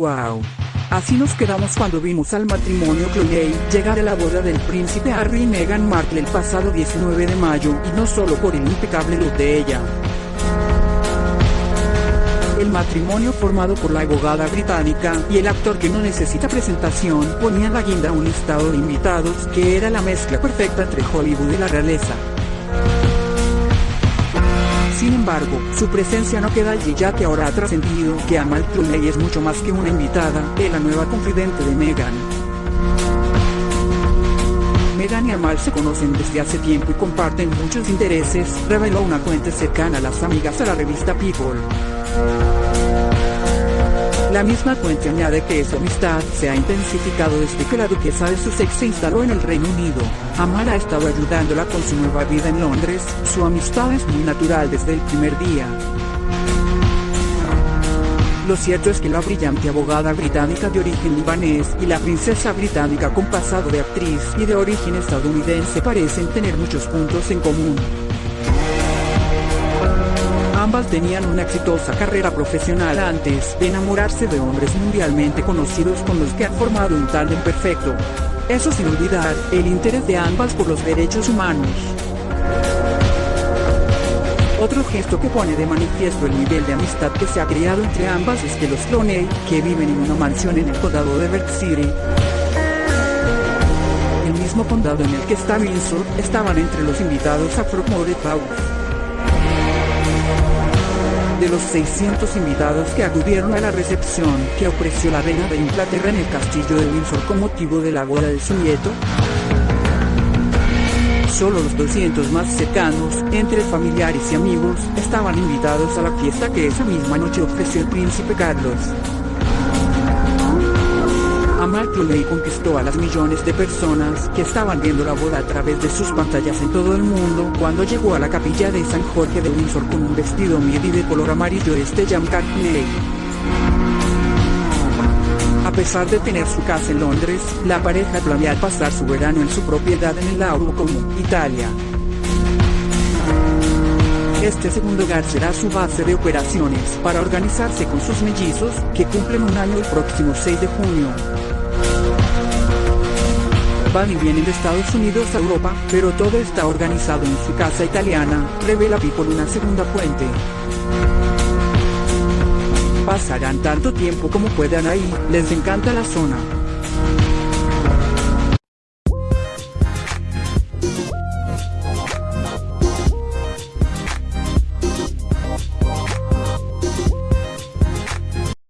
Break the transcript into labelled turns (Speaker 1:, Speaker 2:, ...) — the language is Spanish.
Speaker 1: Wow. Así nos quedamos cuando vimos al matrimonio Clooney llegar a la boda del príncipe Harry y Meghan Markle el pasado 19 de mayo y no solo por el impecable look de ella. El matrimonio formado por la abogada británica y el actor que no necesita presentación ponía la guinda un listado de invitados que era la mezcla perfecta entre Hollywood y la realeza. Sin embargo, su presencia no queda allí ya que ahora ha trascendido que Amal Clooney es mucho más que una invitada, es la nueva confidente de Meghan. Meghan y Amal se conocen desde hace tiempo y comparten muchos intereses, reveló una fuente cercana a las amigas a la revista People. La misma fuente añade que su amistad se ha intensificado desde que la duquesa de Sussex se instaló en el Reino Unido. Amar ha estado ayudándola con su nueva vida en Londres, su amistad es muy natural desde el primer día. Lo cierto es que la brillante abogada británica de origen libanés y la princesa británica con pasado de actriz y de origen estadounidense parecen tener muchos puntos en común. Ambas tenían una exitosa carrera profesional antes de enamorarse de hombres mundialmente conocidos con los que han formado un tándem perfecto. Eso sin olvidar, el interés de ambas por los derechos humanos. Otro gesto que pone de manifiesto el nivel de amistad que se ha creado entre ambas es que los Clooney, que viven en una mansión en el condado de Berk City, el mismo condado en el que está Windsor, estaban entre los invitados a Frogmore House de los 600 invitados que acudieron a la recepción que ofreció la reina de Inglaterra en el castillo de Windsor con motivo de la boda de su nieto, solo los 200 más cercanos, entre familiares y amigos, estaban invitados a la fiesta que esa misma noche ofreció el príncipe Carlos. Amal Clooney conquistó a las millones de personas que estaban viendo la boda a través de sus pantallas en todo el mundo cuando llegó a la capilla de San Jorge de Windsor con un vestido midi de color amarillo este Jam Cartney. A pesar de tener su casa en Londres, la pareja planea pasar su verano en su propiedad en el Lauro como Italia. Este segundo hogar será su base de operaciones para organizarse con sus mellizos, que cumplen un año el próximo 6 de junio. Van y vienen de Estados Unidos a Europa, pero todo está organizado en su casa italiana, revela People una segunda fuente. Pasarán tanto tiempo como puedan ahí, les encanta la zona.